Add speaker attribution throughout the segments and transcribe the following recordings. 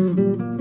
Speaker 1: Que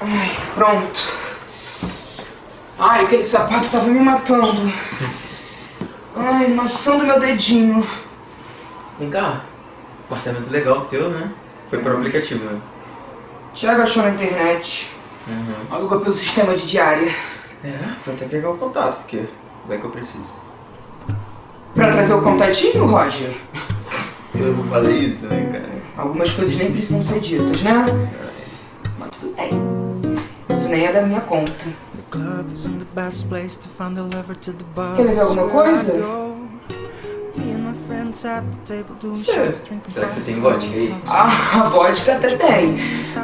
Speaker 2: Ai, pronto. Ai, aquele sapato tava me matando. Ai, maçã do meu dedinho.
Speaker 1: Vem cá. Apartamento legal teu, né? Foi por aplicativo, né?
Speaker 2: Tiago achou na internet.
Speaker 1: Uhum.
Speaker 2: Alugou pelo sistema de diária.
Speaker 1: É, vou até pegar o contato, porque vai que eu preciso.
Speaker 2: Pra trazer o contatinho, Roger?
Speaker 1: Eu não falei isso, né, cara?
Speaker 2: Algumas coisas nem precisam ser ditas, né? Isso nem é da minha conta. Quer beber alguma coisa?
Speaker 1: Será que você tem vodka aí?
Speaker 2: Ah, a vodka até tem.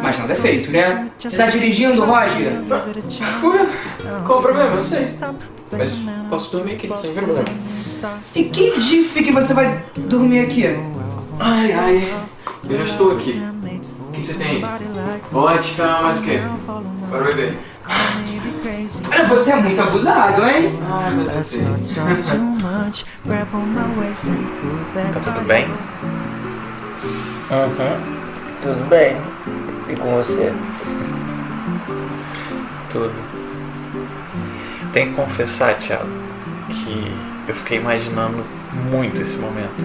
Speaker 2: Mas nada é feito, né? Você tá dirigindo, Roger?
Speaker 1: Qual o problema? Eu sei. Mas posso dormir aqui, sem problema.
Speaker 2: E quem disse que você vai dormir aqui?
Speaker 1: Ai, ai. Eu já estou aqui. O que você tem? Vodka, mais o quê? Bora beber.
Speaker 2: Olha, você é muito abusado, hein?
Speaker 1: Ah, mas eu sei.
Speaker 3: Tá tudo bem? Uhum. Tudo bem. E com você? Tudo. Tenho que confessar, Thiago, que eu fiquei imaginando muito esse momento.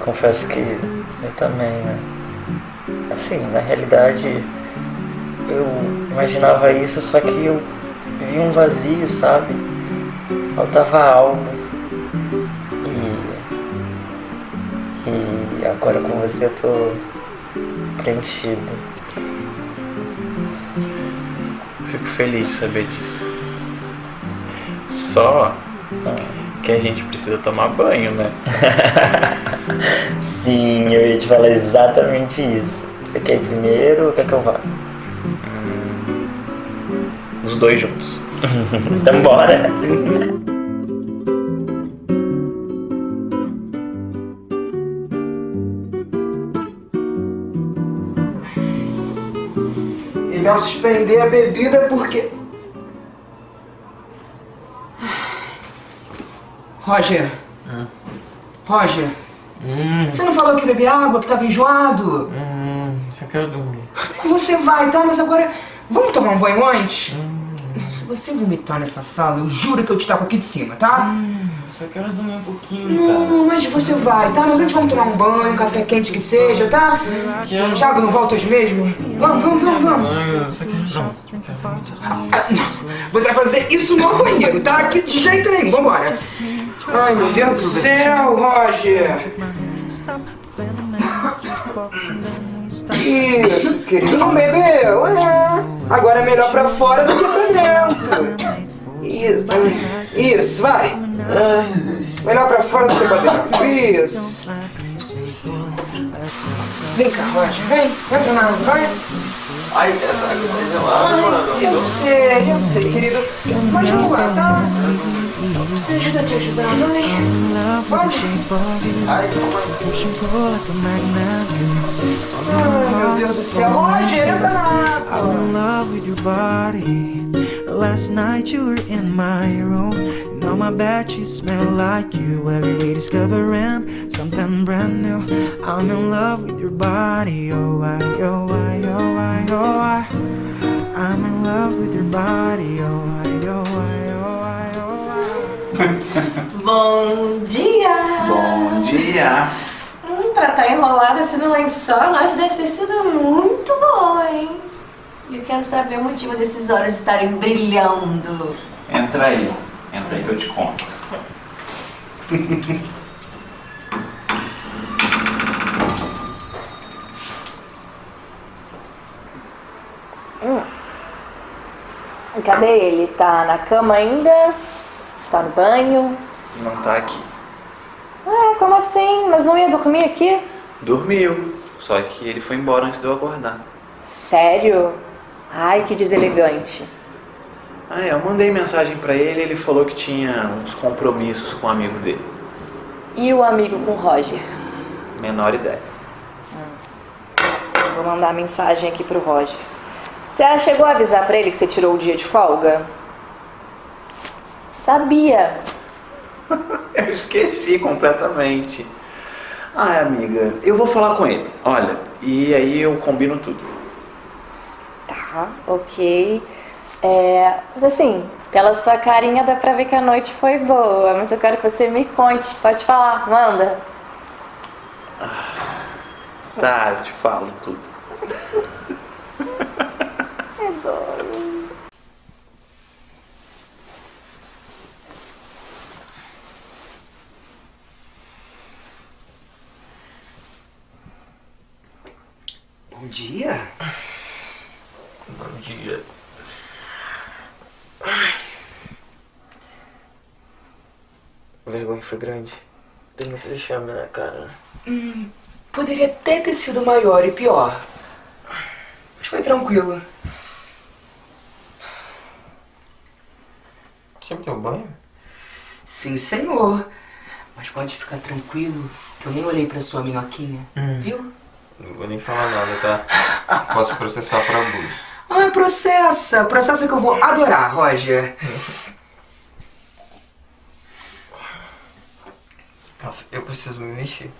Speaker 3: Confesso que eu também, né? Assim, na realidade, eu imaginava isso, só que eu vi um vazio, sabe? Faltava algo. E, e agora com você eu tô preenchido. Fico feliz de saber disso. Só que a gente precisa tomar banho, né? Sim, eu ia te falar exatamente isso. Você quer ir primeiro ou quer que eu vá? Hum, os dois juntos. então bora!
Speaker 2: Ele ao suspender a bebida porque... Roger. Roger.
Speaker 1: Hum,
Speaker 2: Você não falou que bebia água, que tava enjoado?
Speaker 1: hum, só quero dormir.
Speaker 2: Você vai, tá? Mas agora... Vamos tomar um banho antes? Se você vomitar nessa sala, eu juro que eu te taco aqui de cima, tá?
Speaker 1: Só quero dormir um pouquinho, cara.
Speaker 2: Não, mas você vai, tá? Mas antes vamos tomar um banho, um café quente que seja, tá?
Speaker 1: Quero.
Speaker 2: Thiago, não volta hoje mesmo? Vamos, vamos, vamos, vamos.
Speaker 1: Banho, só quero
Speaker 2: não. Você vai fazer isso no banheiro, tá? Aqui de jeito nenhum, vambora. Ai, meu Deus do céu, Roger. Isso, querido, não bebeu, é. Agora é melhor pra fora do que pra dentro. Isso, isso, vai. Melhor pra fora do que pra dentro. Isso. Vem cá, Roger, vem. Vai pra nada, vai.
Speaker 1: Ai, essa tá.
Speaker 2: Eu sei, eu sei, querido. Mas vamos lá, tá?
Speaker 4: I'm in love with your body. Last night you were in my room. And on my bed smell like you. Every day discovering something brand new. I'm in love with your body. Oh, I, oh, I, oh, I, oh, I. I'm in love with your body. Oh,
Speaker 5: Bom dia!
Speaker 1: Bom dia!
Speaker 5: Hum, pra estar enrolada assim no lençol, nós deve ter sido muito bom, hein? E eu quero saber o motivo desses olhos estarem brilhando.
Speaker 1: Entra aí, entra aí que eu te conto.
Speaker 5: Cadê ele? Tá na cama ainda? Tá no banho?
Speaker 3: Não tá aqui.
Speaker 5: Ué, como assim? Mas não ia dormir aqui?
Speaker 3: Dormiu, só que ele foi embora antes de eu acordar.
Speaker 5: Sério? Ai, que deselegante.
Speaker 3: Ah, é, eu mandei mensagem pra ele e ele falou que tinha uns compromissos com um amigo dele.
Speaker 5: E o amigo com o Roger?
Speaker 3: Menor ideia.
Speaker 5: Vou mandar mensagem aqui pro Roger. Você chegou a avisar pra ele que você tirou o dia de folga? Sabia.
Speaker 3: Eu esqueci completamente. Ah, amiga, eu vou falar com ele. Olha, e aí eu combino tudo.
Speaker 5: Tá, ok. É, mas assim, pela sua carinha dá pra ver que a noite foi boa, mas eu quero que você me conte. Pode falar, manda.
Speaker 3: Tá, eu te falo tudo.
Speaker 2: Bom dia.
Speaker 3: Bom dia. A vergonha foi grande. Tem muito vexame na cara.
Speaker 2: Poderia até ter sido maior e pior. Mas foi tranquilo.
Speaker 3: Sempre deu banho?
Speaker 2: Sim, senhor. Mas pode ficar tranquilo que eu nem olhei pra sua minhoquinha. Viu?
Speaker 6: Não vou nem falar nada, tá? Posso processar por abuso.
Speaker 2: Ah, processa. Processa que eu vou adorar, Roger.
Speaker 6: Nossa, eu preciso me mexer.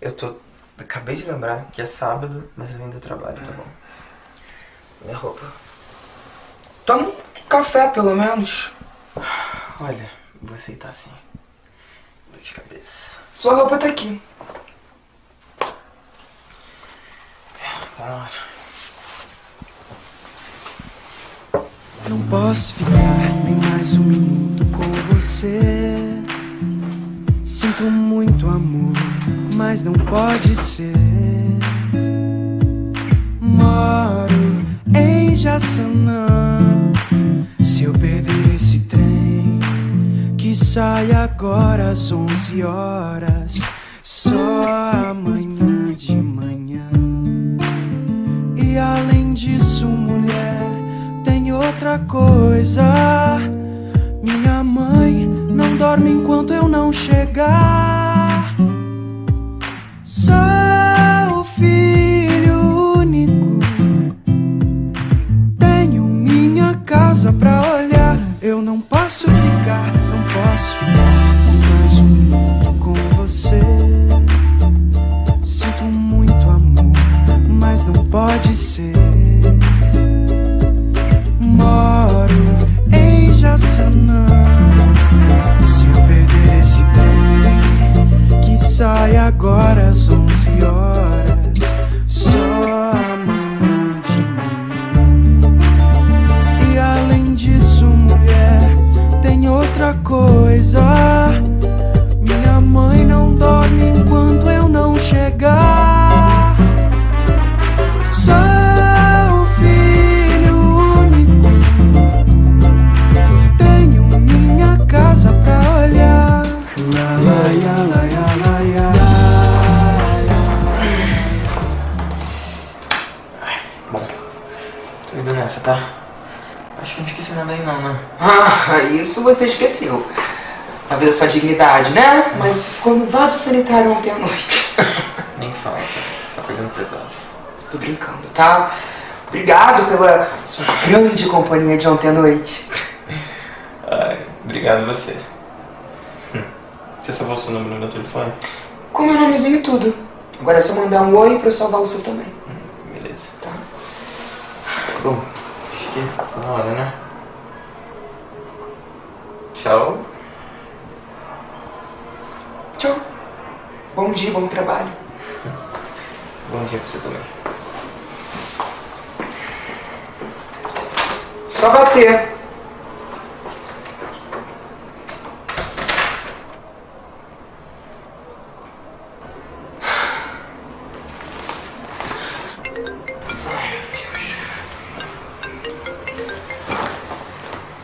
Speaker 6: Eu tô. Acabei de lembrar que é sábado, mas eu ainda trabalho, tá bom? Minha roupa.
Speaker 2: Toma um café, pelo menos.
Speaker 6: Olha, vou aceitar assim. Dor de cabeça.
Speaker 2: Sua roupa tá aqui.
Speaker 6: Tá na hora.
Speaker 4: Não posso ficar nem mais um minuto com você. Sinto muito amor, mas não pode ser. Moro em Jaçanã. Se eu perder esse trem, que sai agora às 11 horas, chegar. Você
Speaker 2: esqueceu. Talvez a sua dignidade, né? Mas ficou no vaso sanitário ontem à noite.
Speaker 3: Nem fala, tá? Tá pegando pesado.
Speaker 2: Tô brincando, tá? Obrigado pela sua grande companhia de ontem à noite.
Speaker 6: Ai, obrigado você. Hum. Você salvou seu número no meu telefone?
Speaker 2: Com meu nomezinho e tudo. Agora é só mandar um oi pra eu salvar o seu também.
Speaker 6: Beleza.
Speaker 2: Tá?
Speaker 6: Bom, acho que tá na hora, né? Tchau.
Speaker 2: Tchau. Bom dia, bom trabalho.
Speaker 6: Bom dia pra você também.
Speaker 2: Só bater.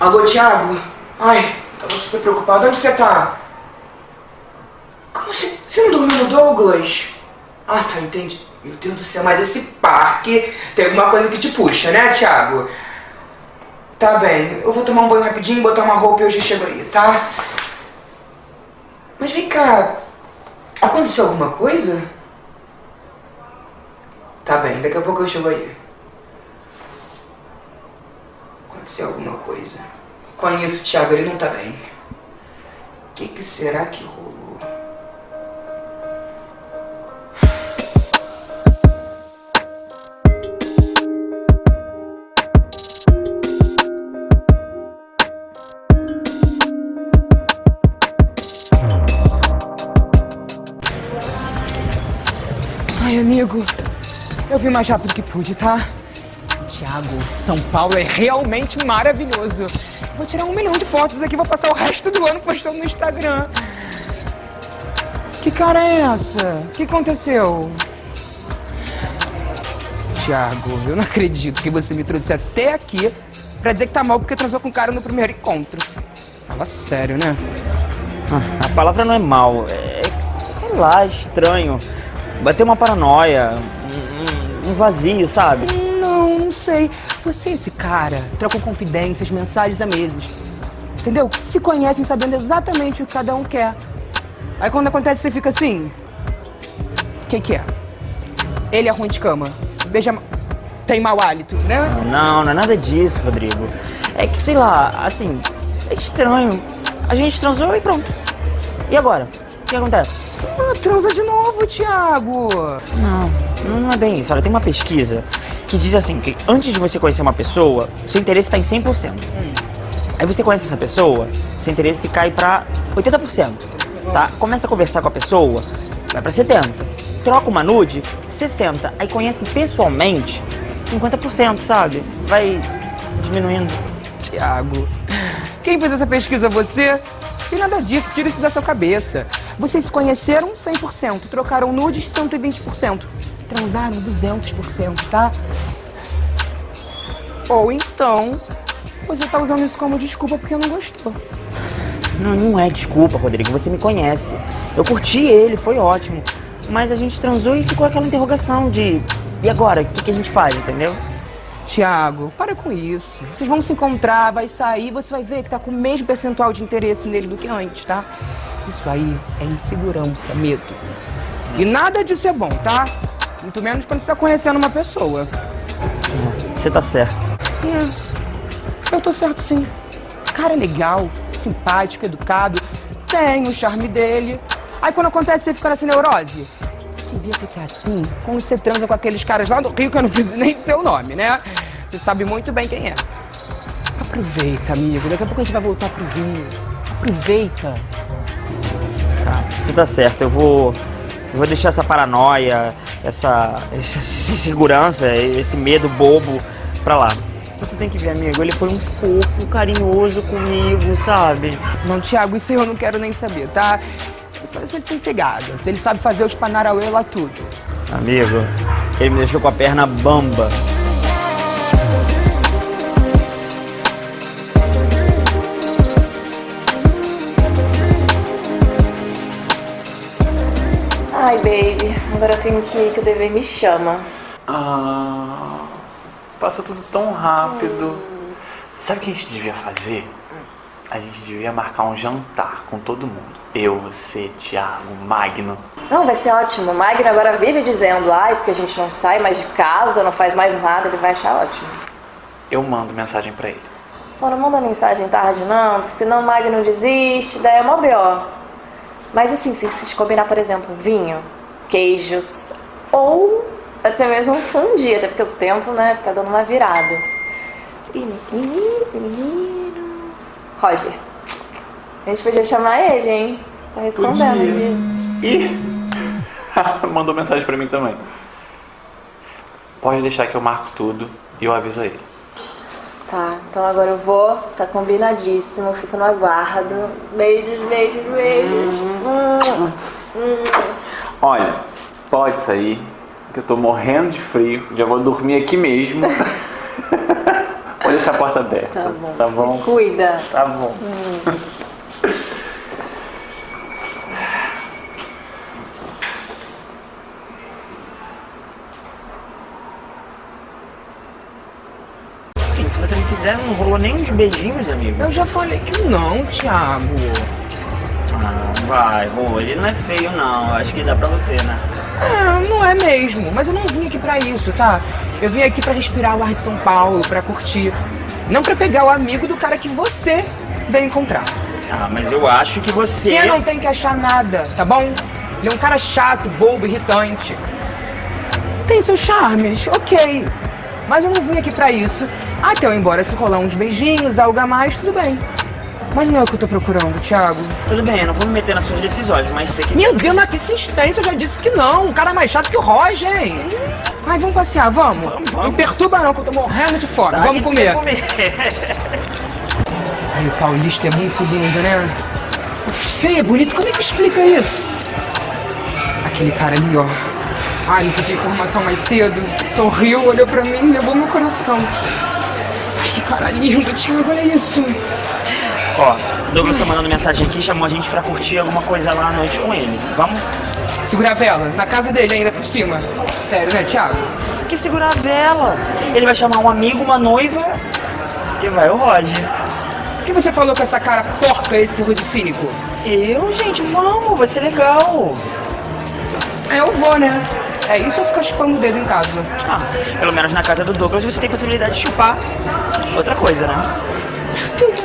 Speaker 2: Alô, Thiago? Ai, tava super preocupado. Onde você tá? Como assim? Você não dormiu no Douglas? Ah, tá, entendi. Meu Deus do céu, mas esse parque tem alguma coisa que te puxa, né, Thiago? Tá bem, eu vou tomar um banho rapidinho, botar uma roupa e eu já chego aí, tá? Mas vem cá, aconteceu alguma coisa? Tá bem, daqui a pouco eu chego aí. Aconteceu alguma coisa. Conheço o Thiago, ele não tá bem. O que, que será que rolou? Ai, amigo, eu vim mais rápido que pude, tá? Tiago, São Paulo é realmente maravilhoso. Vou tirar um milhão de fotos aqui, vou passar o resto do ano postando no Instagram. Que cara é essa? O que aconteceu? Tiago, eu não acredito que você me trouxe até aqui pra dizer que tá mal porque transou com o cara no primeiro encontro. Fala sério, né?
Speaker 3: Ah, a palavra não é mal, é, que, sei lá, estranho. Bateu uma paranoia, um- um vazio, sabe?
Speaker 2: Sei. Você e esse cara trocam confidências, mensagens a meses. Entendeu? Se conhecem sabendo exatamente o que cada um quer. Aí quando acontece, você fica assim. O que, que é? Ele é ruim de cama. Beija. Tem mau hálito, né?
Speaker 3: Não, não é nada disso, Rodrigo. É que, sei lá, assim, é estranho. A gente transou e pronto. E agora? O que acontece?
Speaker 2: Ah, transa de novo, Thiago.
Speaker 3: Não, não é bem isso. Olha, tem uma pesquisa que diz assim, que antes de você conhecer uma pessoa, seu interesse está em 100%. Aí você conhece essa pessoa, seu interesse cai pra 80%, tá? Começa a conversar com a pessoa, vai pra 70%. Troca uma nude, 60%. Aí conhece pessoalmente, 50%, sabe? Vai diminuindo.
Speaker 2: Tiago, quem fez essa pesquisa? Você? Tem nada disso, tira isso da sua cabeça. Vocês se conheceram 100%, trocaram nudes 120%, transaram 200%, tá? Ou então, você tá usando isso como desculpa porque não gostou.
Speaker 3: Não, não é desculpa, Rodrigo. Você me conhece. Eu curti ele, foi ótimo. Mas a gente transou e ficou aquela interrogação de. E agora? O que, que a gente faz, entendeu?
Speaker 2: Tiago, para com isso. Vocês vão se encontrar, vai sair, você vai ver que tá com o mesmo percentual de interesse nele do que antes, tá? Isso aí é insegurança, medo. E nada disso é bom, tá? Muito menos quando você tá conhecendo uma pessoa.
Speaker 3: Você tá certo.
Speaker 2: É, eu tô certo sim. Cara é legal, simpático, educado, tem o charme dele. Aí quando acontece você fica nessa neurose. Você devia ficar assim quando você transa com aqueles caras lá do Rio, que eu não preciso nem dizer o nome, né? Você sabe muito bem quem é. Aproveita, amigo. Daqui a pouco a gente vai voltar pro Rio. Aproveita.
Speaker 3: Tá, você tá certo. Eu vou. Eu vou deixar essa paranoia, essa, essa insegurança, esse medo bobo pra lá. Você tem que ver, amigo, ele foi um fofo, carinhoso comigo, sabe?
Speaker 2: Não, Thiago, isso eu não quero nem saber, tá? Só se ele tem pegada, se ele sabe fazer os panarauê lá tudo.
Speaker 3: Amigo, ele me deixou com a perna bamba.
Speaker 5: Agora eu tenho que ir, que o dever me chama.
Speaker 1: Ah, passou tudo tão rápido. Sabe o que a gente devia fazer? a gente devia marcar um jantar com todo mundo. Eu, você, Thiago, Magno.
Speaker 5: Não, vai ser ótimo. O Magno agora vive dizendo, ai, porque a gente não sai mais de casa, não faz mais nada, ele vai achar ótimo.
Speaker 1: Eu mando mensagem pra ele.
Speaker 5: Só não manda mensagem tarde não, porque senão o Magno desiste, daí é mó B.O. Mas assim, se a gente combinar, por exemplo, vinho, queijos, ou até mesmo um fundi, até porque o tempo, né, tá dando uma virada. Roger, a gente podia chamar ele, hein? Tá respondendo.
Speaker 1: Ih! Mandou mensagem pra mim também. Pode deixar que eu marco tudo e eu aviso ele.
Speaker 5: Tá, então agora eu vou, tá combinadíssimo, fico no aguardo. Beijos, beijos, beijos. Hum, hum.
Speaker 1: Olha, pode sair, que eu tô morrendo de frio, já vou dormir aqui mesmo. Vou deixar a porta aberta.
Speaker 5: Tá bom.
Speaker 1: Tá bom?
Speaker 5: Se cuida.
Speaker 1: Tá bom.
Speaker 3: Enfim, se você não quiser, não rolou nem uns beijinhos, amigo.
Speaker 2: Eu já falei que não, Thiago.
Speaker 3: Ah, vai, vou. Ele não é feio, não. Acho que dá pra você, né?
Speaker 2: É, não é mesmo. Mas eu não vim aqui pra isso, tá? Eu vim aqui pra respirar o ar de São Paulo, pra curtir. Não pra pegar o amigo do cara que você veio encontrar.
Speaker 3: Ah, mas eu acho que você.
Speaker 2: Você não tem que achar nada, tá bom? Ele é um cara chato, bobo, irritante. Tem seus charmes, ok. Mas eu não vim aqui pra isso. Até eu ir embora, se rolar uns beijinhos, algo a mais, tudo bem. Mas não é o que eu tô procurando, Thiago.
Speaker 3: Tudo bem, eu não vou me meter nas suas decisões, mas você que.
Speaker 2: Meu Deus, mas que insistência, eu já disse que não. Um cara mais chato que o Roger, hein? Ai, vamos passear, vamos.
Speaker 3: Vamos,
Speaker 2: Não
Speaker 3: vamos.
Speaker 2: me perturba não, que eu tô morrendo de fome.
Speaker 3: Tá,
Speaker 2: vamos comer.
Speaker 3: comer.
Speaker 2: Ai, o paulista é muito lindo, né? Feio, é bonito, como é que explica isso? Aquele cara ali, ó. Ai, não pedi informação mais cedo. Sorriu, olhou pra mim e levou meu coração. Ai, que cara lindo, Thiago, olha isso.
Speaker 3: Ó, o Douglas tá mandando mensagem aqui, chamou a gente pra curtir alguma coisa lá à noite com ele. Vamos?
Speaker 2: Segura a vela, na casa dele ainda por cima. Sério, né, Thiago?
Speaker 3: Que segurar a vela. Ele vai chamar um amigo, uma noiva e vai o Roger.
Speaker 2: Por que você falou com essa cara porca, esse rosto cínico?
Speaker 3: Eu, gente, vamos, vai ser legal.
Speaker 2: É, eu vou, né? É isso ou ficar chupando o dedo em casa?
Speaker 3: Ah, pelo menos na casa do Douglas você tem possibilidade de chupar outra coisa, né?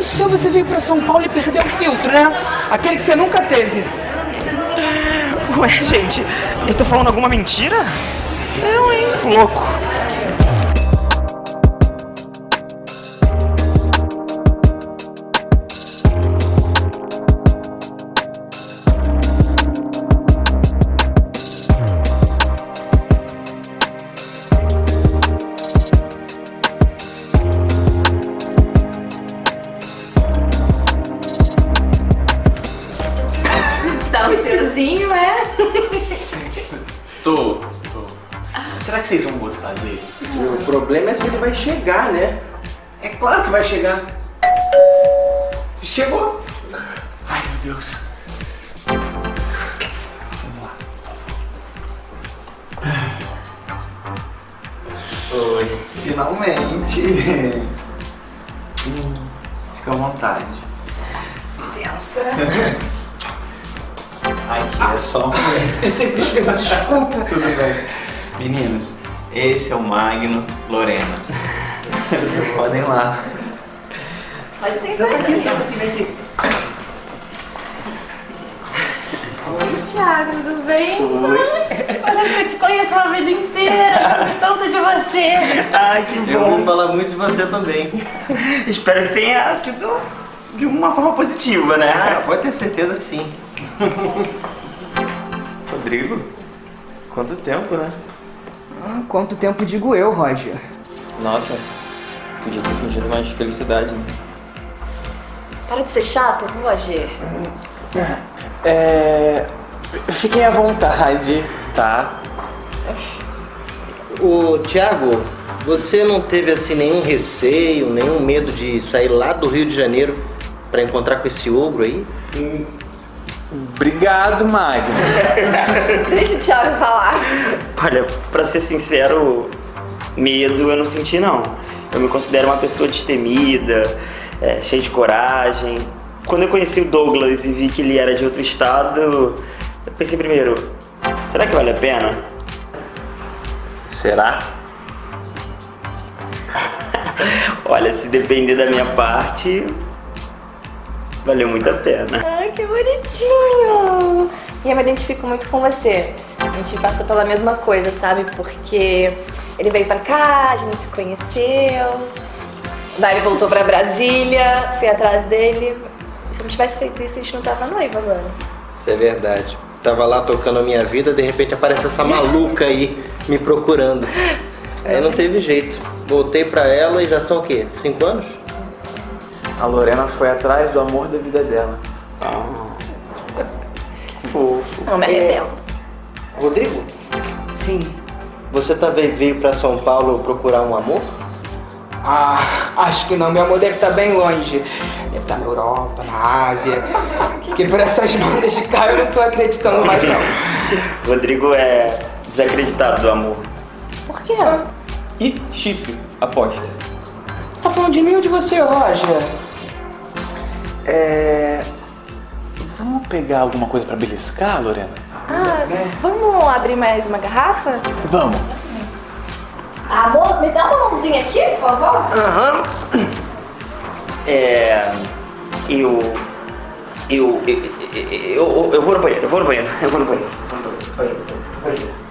Speaker 2: Céu, você veio pra São Paulo e perdeu o filtro, né? Aquele que você nunca teve.
Speaker 3: Ué, gente, eu tô falando alguma mentira? Não, hein? Louco.
Speaker 6: Ele vai chegar, né?
Speaker 1: É claro que vai chegar. Chegou. Ai, meu Deus.
Speaker 6: Oi. Finalmente.
Speaker 1: Fica à vontade.
Speaker 6: Licença. Aqui é só um...
Speaker 2: Eu sempre esqueço, desculpa.
Speaker 6: Tudo bem.
Speaker 1: Meninos, esse é o Magno Lorena.
Speaker 6: Podem ir lá.
Speaker 5: Pode ser
Speaker 6: Senta aqui.
Speaker 5: Oi, Thiago, tudo bem? Parece que eu te conheço a vida inteira, tanto de você.
Speaker 3: Ai, que
Speaker 6: Eu ouvi
Speaker 3: bom.
Speaker 6: falar muito de você também.
Speaker 3: Espero que tenha sido de uma forma positiva,
Speaker 6: Ah,
Speaker 3: né?
Speaker 6: pode ter certeza que sim. Rodrigo? Quanto tempo, né?
Speaker 2: Ah, quanto tempo digo eu, Roger?
Speaker 6: Nossa, podia ter fingido mais felicidade. né?
Speaker 5: Para de ser chato, Roger.
Speaker 6: É. Fiquem à vontade, tá?
Speaker 7: Ô, Thiago, você não teve assim nenhum receio, nenhum medo de sair lá do Rio de Janeiro pra encontrar com esse ogro aí?
Speaker 1: Obrigado, Magno.
Speaker 5: Deixa o Thiago falar.
Speaker 3: Olha, pra ser sincero, medo eu não senti não. Eu me considero uma pessoa destemida, é, cheio de coragem. Quando eu conheci o Douglas e vi que ele era de outro estado, eu pensei primeiro, será que vale a pena?
Speaker 1: Será?
Speaker 3: Olha, se depender da minha parte, valeu muito a pena.
Speaker 5: Ai, que bonitinho! E eu me identifico muito com você. A gente passou pela mesma coisa, sabe? Porque ele veio pra cá, a gente se conheceu. Daí ele voltou pra Brasília, fui atrás dele. Se eu não tivesse feito isso, a gente não tava noiva agora.
Speaker 7: Isso é verdade. Tava lá tocando a minha vida, de repente aparece essa maluca aí me procurando. Aí não teve jeito. Voltei pra ela e já são o quê? Cinco anos?
Speaker 1: A Lorena foi atrás do amor da vida dela.
Speaker 3: Que fofo.
Speaker 5: Não me arrependo.
Speaker 7: Rodrigo,
Speaker 3: Sim.
Speaker 7: você também veio pra São Paulo procurar um amor?
Speaker 2: Ah, acho que não, meu amor deve estar bem longe. Deve estar na Europa, na Ásia. Porque por essas bandas de cá eu não tô acreditando mais não.
Speaker 3: Rodrigo é desacreditado do amor.
Speaker 5: Por quê?
Speaker 1: E chifre, aposta.
Speaker 2: Você tá falando de mim ou de você, Roger?
Speaker 1: É. Vamos pegar alguma coisa pra beliscar, Lorena?
Speaker 5: Ah, vamos abrir mais uma garrafa?
Speaker 1: Vamos.
Speaker 5: Amor, me dá uma mãozinha aqui, por favor.
Speaker 3: É. Eu. Eu. Eu, eu, eu vou no banheiro, eu vou no banheiro, eu vou no banheiro. Banheiro, banheiro.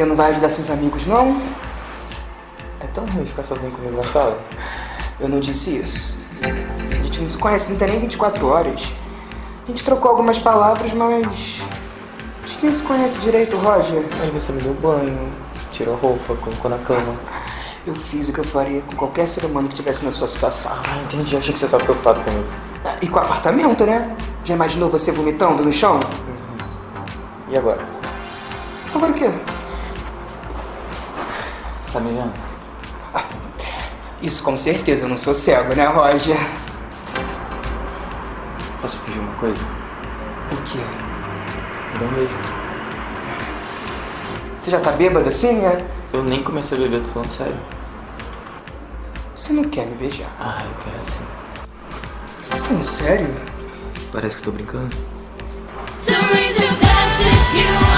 Speaker 2: Você não vai ajudar seus amigos, não? É tão ruim ficar sozinho comigo na sala. Eu não disse isso. A gente não se conhece, não tem nem 24 horas. A gente trocou algumas palavras, mas... A gente nem se conhece direito, Roger.
Speaker 8: Aí você me deu banho, tirou roupa, colocou na cama.
Speaker 2: Eu fiz o que eu faria com qualquer ser humano que estivesse na sua situação.
Speaker 8: Ah, entendi. Achei que você tava preocupado comigo.
Speaker 2: Ah, E com o apartamento, né? Já imaginou você vomitando no chão?
Speaker 8: E agora?
Speaker 2: Agora o quê?
Speaker 8: Você tá me vendo?
Speaker 2: Isso com certeza, eu não sou cego, né, Roger?
Speaker 8: Posso pedir uma coisa?
Speaker 2: O quê?
Speaker 8: Me dá um beijo.
Speaker 2: Você já tá bêbado assim, né?
Speaker 8: Eu nem comecei a beber, tô falando sério.
Speaker 2: Você não quer me beijar.
Speaker 8: Ah, eu quero sim.
Speaker 2: Você tá falando sério?
Speaker 8: Parece que tô brincando.
Speaker 9: Some reason you